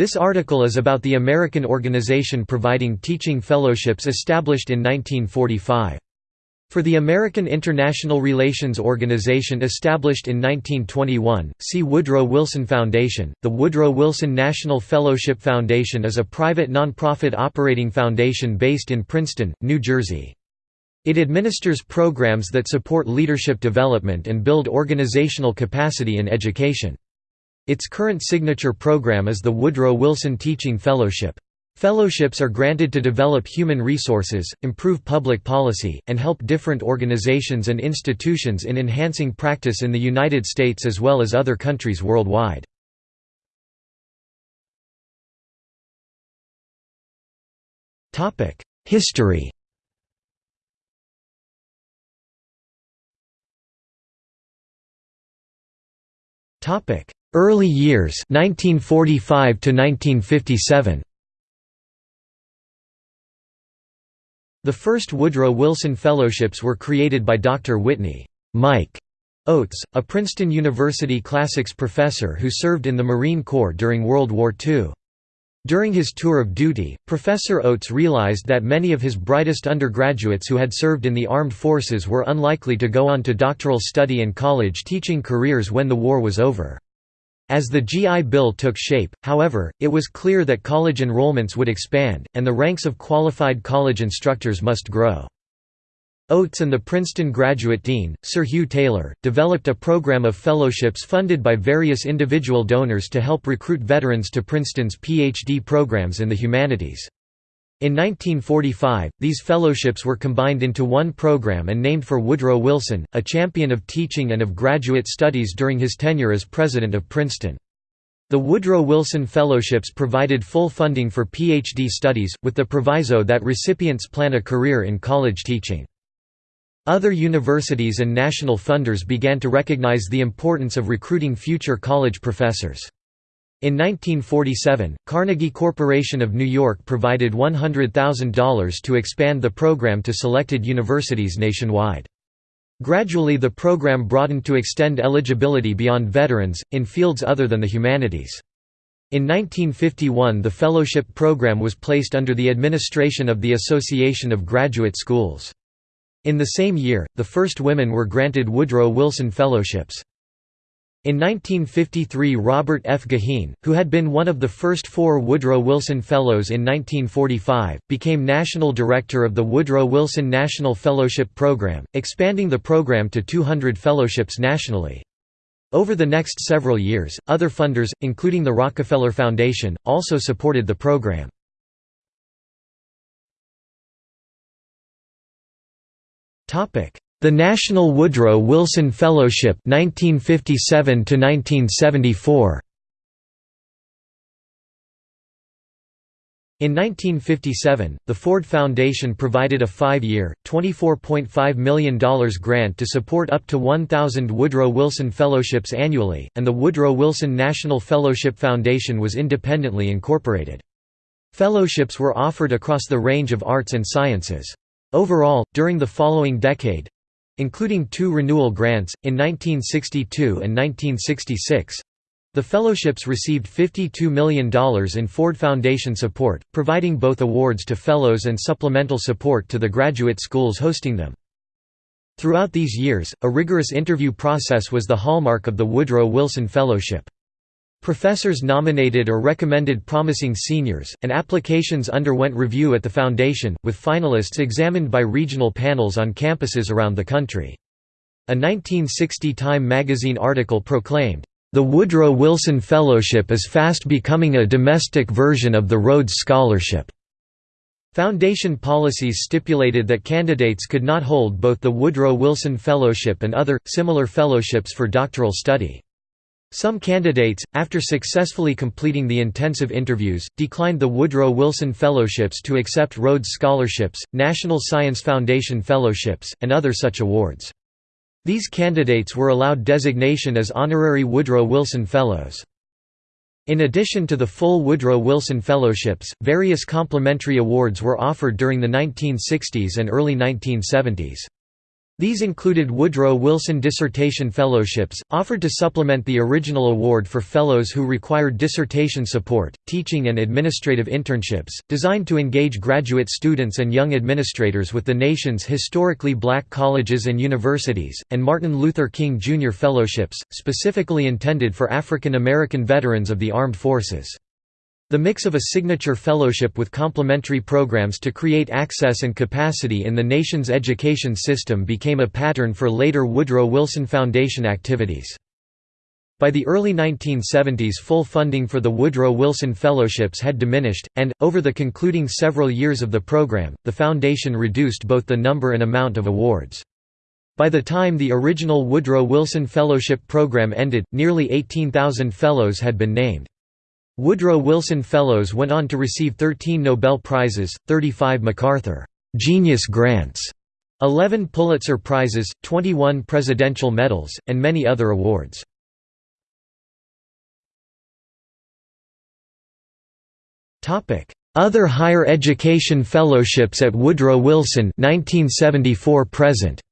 This article is about the American organization providing teaching fellowships established in 1945. For the American International Relations Organization established in 1921, see Woodrow Wilson Foundation. The Woodrow Wilson National Fellowship Foundation is a private nonprofit operating foundation based in Princeton, New Jersey. It administers programs that support leadership development and build organizational capacity in education. Its current signature program is the Woodrow Wilson Teaching Fellowship. Fellowships are granted to develop human resources, improve public policy, and help different organizations and institutions in enhancing practice in the United States as well as other countries worldwide. History Topic: Early years 1945 to 1957. The first Woodrow Wilson Fellowships were created by Dr. Whitney Mike Oates, a Princeton University classics professor who served in the Marine Corps during World War II. During his tour of duty, Professor Oates realized that many of his brightest undergraduates who had served in the armed forces were unlikely to go on to doctoral study and college teaching careers when the war was over. As the GI Bill took shape, however, it was clear that college enrollments would expand, and the ranks of qualified college instructors must grow. Oates and the Princeton graduate dean, Sir Hugh Taylor, developed a program of fellowships funded by various individual donors to help recruit veterans to Princeton's PhD programs in the humanities. In 1945, these fellowships were combined into one program and named for Woodrow Wilson, a champion of teaching and of graduate studies during his tenure as president of Princeton. The Woodrow Wilson Fellowships provided full funding for PhD studies, with the proviso that recipients plan a career in college teaching. Other universities and national funders began to recognize the importance of recruiting future college professors. In 1947, Carnegie Corporation of New York provided $100,000 to expand the program to selected universities nationwide. Gradually the program broadened to extend eligibility beyond veterans, in fields other than the humanities. In 1951 the fellowship program was placed under the administration of the Association of Graduate Schools. In the same year, the first women were granted Woodrow Wilson Fellowships. In 1953 Robert F. Goheen, who had been one of the first four Woodrow Wilson Fellows in 1945, became National Director of the Woodrow Wilson National Fellowship Program, expanding the program to 200 fellowships nationally. Over the next several years, other funders, including the Rockefeller Foundation, also supported the program. The National Woodrow Wilson Fellowship 1957 to 1974 In 1957, the Ford Foundation provided a five-year, $24.5 million grant to support up to 1,000 Woodrow Wilson Fellowships annually, and the Woodrow Wilson National Fellowship Foundation was independently incorporated. Fellowships were offered across the range of arts and sciences. Overall, during the following decade, including two renewal grants, in 1962 and 1966. The fellowships received $52 million in Ford Foundation support, providing both awards to fellows and supplemental support to the graduate schools hosting them. Throughout these years, a rigorous interview process was the hallmark of the Woodrow Wilson Fellowship. Professors nominated or recommended promising seniors, and applications underwent review at the foundation, with finalists examined by regional panels on campuses around the country. A 1960 Time magazine article proclaimed, "...the Woodrow Wilson Fellowship is fast becoming a domestic version of the Rhodes Scholarship." Foundation policies stipulated that candidates could not hold both the Woodrow Wilson Fellowship and other, similar fellowships for doctoral study. Some candidates, after successfully completing the intensive interviews, declined the Woodrow Wilson Fellowships to accept Rhodes Scholarships, National Science Foundation Fellowships, and other such awards. These candidates were allowed designation as honorary Woodrow Wilson Fellows. In addition to the full Woodrow Wilson Fellowships, various complimentary awards were offered during the 1960s and early 1970s. These included Woodrow Wilson Dissertation Fellowships, offered to supplement the original award for fellows who required dissertation support, teaching and administrative internships, designed to engage graduate students and young administrators with the nation's historically black colleges and universities, and Martin Luther King Jr. Fellowships, specifically intended for African American veterans of the armed forces. The mix of a signature fellowship with complementary programs to create access and capacity in the nation's education system became a pattern for later Woodrow Wilson Foundation activities. By the early 1970s full funding for the Woodrow Wilson Fellowships had diminished, and, over the concluding several years of the program, the foundation reduced both the number and amount of awards. By the time the original Woodrow Wilson Fellowship program ended, nearly 18,000 fellows had been named. Woodrow Wilson Fellows went on to receive 13 Nobel Prizes, 35 MacArthur Genius Grants, 11 Pulitzer Prizes, 21 Presidential Medals, and many other awards. Other higher education fellowships at Woodrow Wilson 1974 present.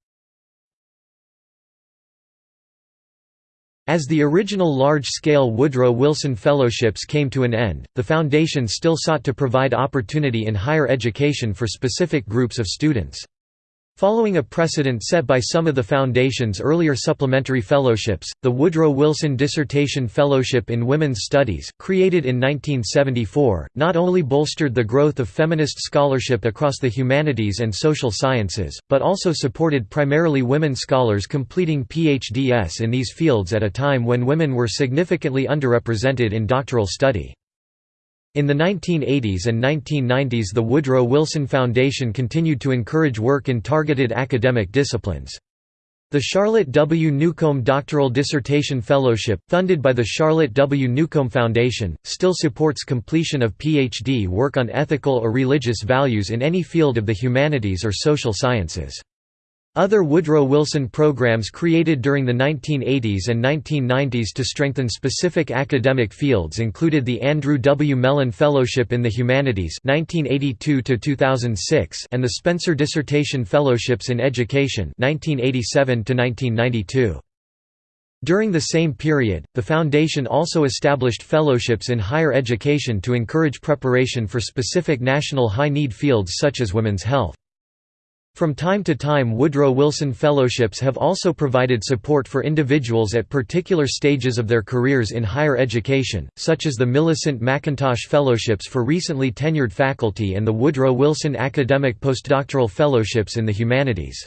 As the original large-scale Woodrow Wilson Fellowships came to an end, the foundation still sought to provide opportunity in higher education for specific groups of students. Following a precedent set by some of the Foundation's earlier supplementary fellowships, the Woodrow Wilson Dissertation Fellowship in Women's Studies, created in 1974, not only bolstered the growth of feminist scholarship across the humanities and social sciences, but also supported primarily women scholars completing PhDs in these fields at a time when women were significantly underrepresented in doctoral study. In the 1980s and 1990s the Woodrow Wilson Foundation continued to encourage work in targeted academic disciplines. The Charlotte W. Newcomb Doctoral Dissertation Fellowship, funded by the Charlotte W. Newcomb Foundation, still supports completion of PhD work on ethical or religious values in any field of the humanities or social sciences. Other Woodrow Wilson programs created during the 1980s and 1990s to strengthen specific academic fields included the Andrew W. Mellon Fellowship in the Humanities 1982 and the Spencer Dissertation Fellowships in Education 1987 -1992. During the same period, the Foundation also established fellowships in higher education to encourage preparation for specific national high-need fields such as women's health. From time to time Woodrow Wilson Fellowships have also provided support for individuals at particular stages of their careers in higher education, such as the Millicent McIntosh Fellowships for recently tenured faculty and the Woodrow Wilson Academic Postdoctoral Fellowships in the Humanities.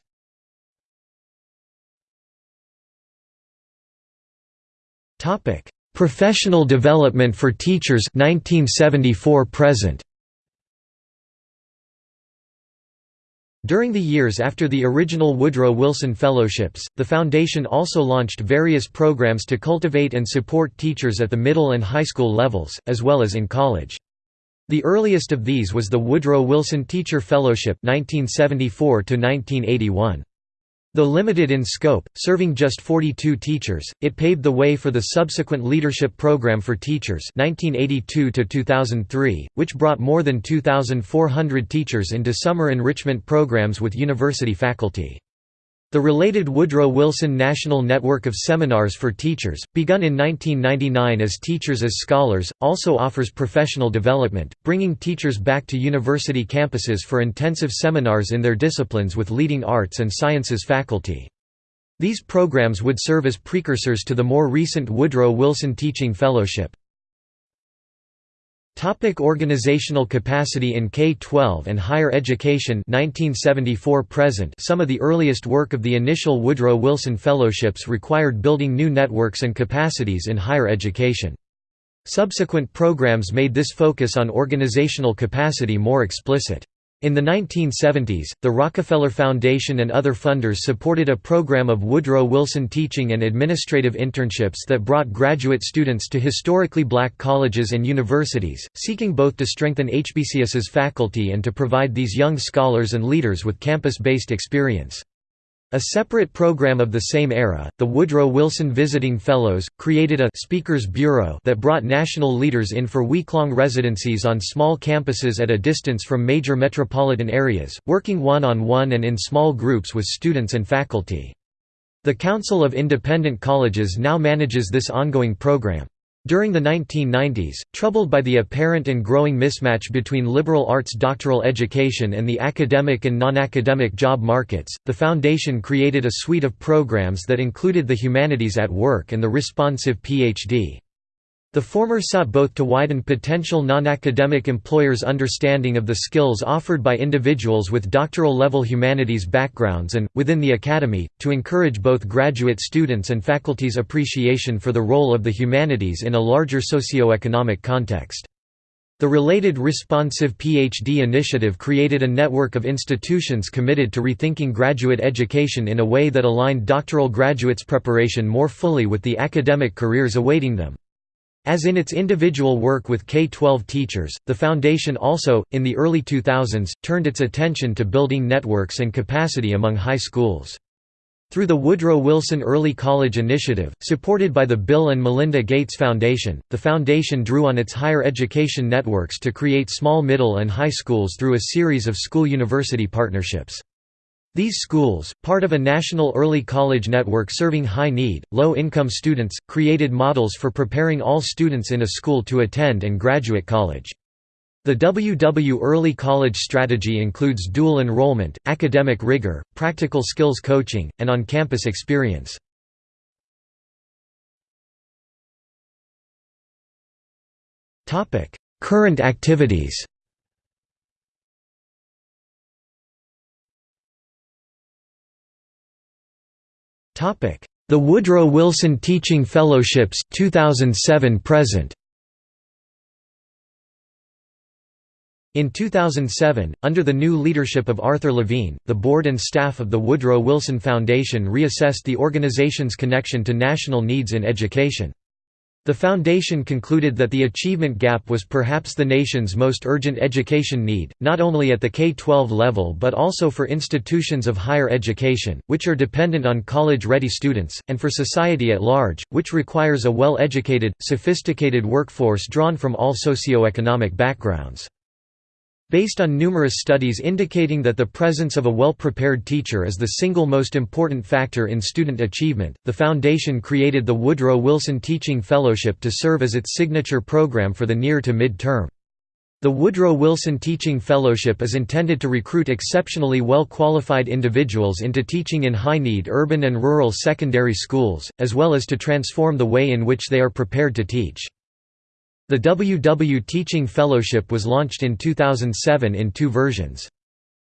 Professional development for teachers 1974 present During the years after the original Woodrow Wilson Fellowships, the Foundation also launched various programs to cultivate and support teachers at the middle and high school levels, as well as in college. The earliest of these was the Woodrow Wilson Teacher Fellowship 1974 -1981. Though limited in scope, serving just 42 teachers, it paved the way for the subsequent Leadership Program for Teachers 1982 which brought more than 2,400 teachers into summer enrichment programs with university faculty. The related Woodrow Wilson National Network of Seminars for Teachers, begun in 1999 as Teachers as Scholars, also offers professional development, bringing teachers back to university campuses for intensive seminars in their disciplines with leading arts and sciences faculty. These programs would serve as precursors to the more recent Woodrow Wilson Teaching Fellowship. Topic organizational capacity in K-12 and higher education 1974 present Some of the earliest work of the initial Woodrow Wilson Fellowships required building new networks and capacities in higher education. Subsequent programs made this focus on organizational capacity more explicit. In the 1970s, the Rockefeller Foundation and other funders supported a program of Woodrow Wilson teaching and administrative internships that brought graduate students to historically black colleges and universities, seeking both to strengthen HBCS's faculty and to provide these young scholars and leaders with campus-based experience. A separate program of the same era, the Woodrow Wilson Visiting Fellows, created a «Speakers Bureau» that brought national leaders in for week-long residencies on small campuses at a distance from major metropolitan areas, working one-on-one -on -one and in small groups with students and faculty. The Council of Independent Colleges now manages this ongoing program. During the 1990s, troubled by the apparent and growing mismatch between liberal arts doctoral education and the academic and non-academic job markets, the Foundation created a suite of programs that included the Humanities at Work and the Responsive PhD. The former sought both to widen potential non-academic employers' understanding of the skills offered by individuals with doctoral-level humanities backgrounds and, within the academy, to encourage both graduate students and faculty's appreciation for the role of the humanities in a larger socio-economic context. The related Responsive PhD initiative created a network of institutions committed to rethinking graduate education in a way that aligned doctoral graduates' preparation more fully with the academic careers awaiting them. As in its individual work with K-12 teachers, the Foundation also, in the early 2000s, turned its attention to building networks and capacity among high schools. Through the Woodrow Wilson Early College Initiative, supported by the Bill and Melinda Gates Foundation, the foundation drew on its higher education networks to create small middle and high schools through a series of school-university partnerships. These schools, part of a national early college network serving high-need, low-income students, created models for preparing all students in a school to attend and graduate college. The WW Early College strategy includes dual enrollment, academic rigor, practical skills coaching, and on-campus experience. Current activities The Woodrow Wilson Teaching Fellowships 2007 present In 2007, under the new leadership of Arthur Levine, the board and staff of the Woodrow Wilson Foundation reassessed the organization's connection to national needs in education. The Foundation concluded that the achievement gap was perhaps the nation's most urgent education need, not only at the K-12 level but also for institutions of higher education, which are dependent on college-ready students, and for society at large, which requires a well-educated, sophisticated workforce drawn from all socioeconomic backgrounds. Based on numerous studies indicating that the presence of a well-prepared teacher is the single most important factor in student achievement, the Foundation created the Woodrow Wilson Teaching Fellowship to serve as its signature program for the near to mid-term. The Woodrow Wilson Teaching Fellowship is intended to recruit exceptionally well-qualified individuals into teaching in high-need urban and rural secondary schools, as well as to transform the way in which they are prepared to teach. The WW Teaching Fellowship was launched in 2007 in two versions.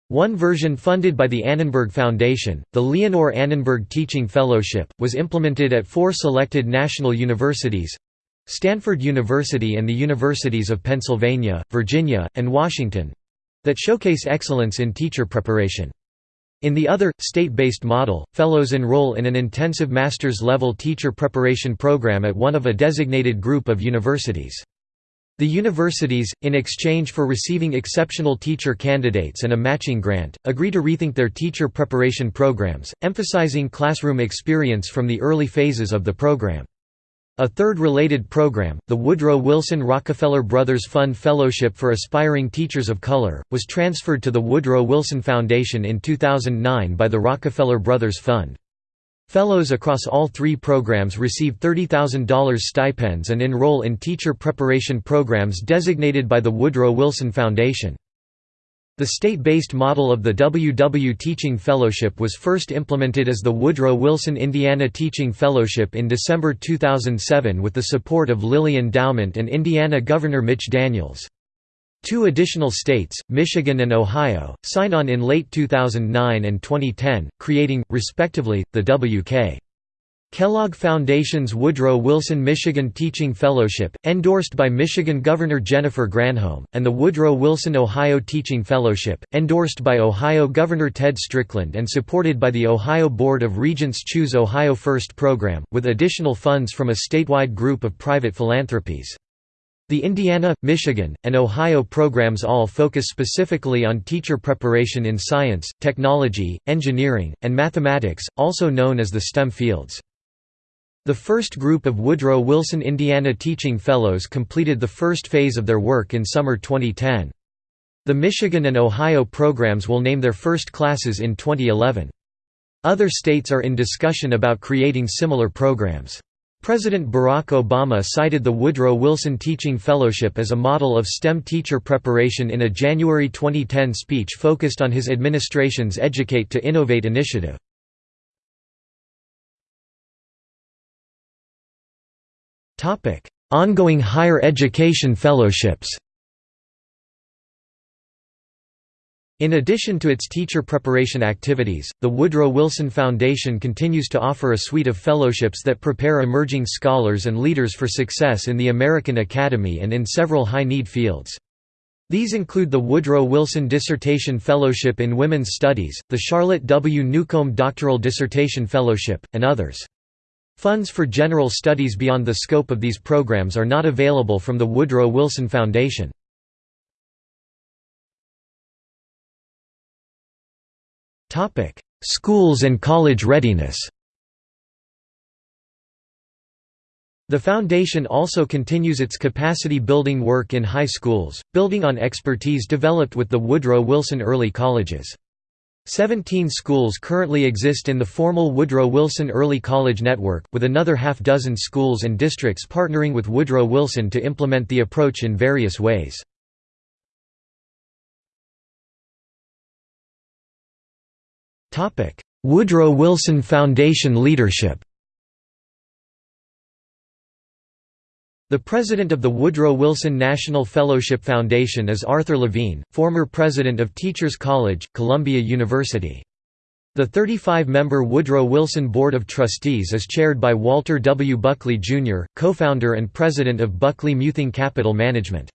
One version funded by the Annenberg Foundation, the Leonore Annenberg Teaching Fellowship, was implemented at four selected national universities—Stanford University and the Universities of Pennsylvania, Virginia, and Washington—that showcase excellence in teacher preparation. In the other, state-based model, fellows enroll in an intensive master's level teacher preparation program at one of a designated group of universities. The universities, in exchange for receiving exceptional teacher candidates and a matching grant, agree to rethink their teacher preparation programs, emphasizing classroom experience from the early phases of the program. A third related program, the Woodrow Wilson Rockefeller Brothers Fund Fellowship for Aspiring Teachers of Color, was transferred to the Woodrow Wilson Foundation in 2009 by the Rockefeller Brothers Fund. Fellows across all three programs receive $30,000 stipends and enroll in teacher preparation programs designated by the Woodrow Wilson Foundation. The state-based model of the WW Teaching Fellowship was first implemented as the Woodrow Wilson Indiana Teaching Fellowship in December 2007 with the support of Lilly Endowment and Indiana Governor Mitch Daniels. Two additional states, Michigan and Ohio, signed on in late 2009 and 2010, creating, respectively, the W.K. Kellogg Foundation's Woodrow Wilson Michigan Teaching Fellowship, endorsed by Michigan Governor Jennifer Granholm, and the Woodrow Wilson Ohio Teaching Fellowship, endorsed by Ohio Governor Ted Strickland and supported by the Ohio Board of Regents Choose Ohio First program, with additional funds from a statewide group of private philanthropies. The Indiana, Michigan, and Ohio programs all focus specifically on teacher preparation in science, technology, engineering, and mathematics, also known as the STEM fields. The first group of Woodrow Wilson Indiana Teaching Fellows completed the first phase of their work in summer 2010. The Michigan and Ohio programs will name their first classes in 2011. Other states are in discussion about creating similar programs. President Barack Obama cited the Woodrow Wilson Teaching Fellowship as a model of STEM teacher preparation in a January 2010 speech focused on his administration's Educate to Innovate initiative. Ongoing higher education fellowships In addition to its teacher preparation activities, the Woodrow Wilson Foundation continues to offer a suite of fellowships that prepare emerging scholars and leaders for success in the American Academy and in several high-need fields. These include the Woodrow Wilson Dissertation Fellowship in Women's Studies, the Charlotte W. Newcomb Doctoral Dissertation Fellowship, and others. Funds for general studies beyond the scope of these programs are not available from the Woodrow Wilson Foundation. Schools and college readiness The Foundation also continues its capacity-building work in high schools, building on expertise developed with the Woodrow Wilson Early Colleges. Seventeen schools currently exist in the formal Woodrow Wilson Early College Network, with another half-dozen schools and districts partnering with Woodrow Wilson to implement the approach in various ways. Woodrow Wilson Foundation leadership The president of the Woodrow Wilson National Fellowship Foundation is Arthur Levine, former president of Teachers College, Columbia University. The 35-member Woodrow Wilson Board of Trustees is chaired by Walter W. Buckley, Jr., co-founder and president of Buckley Muthing Capital Management.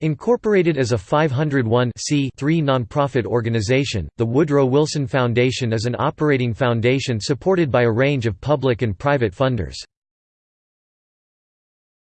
Incorporated as a 501 nonprofit organization, the Woodrow Wilson Foundation is an operating foundation supported by a range of public and private funders.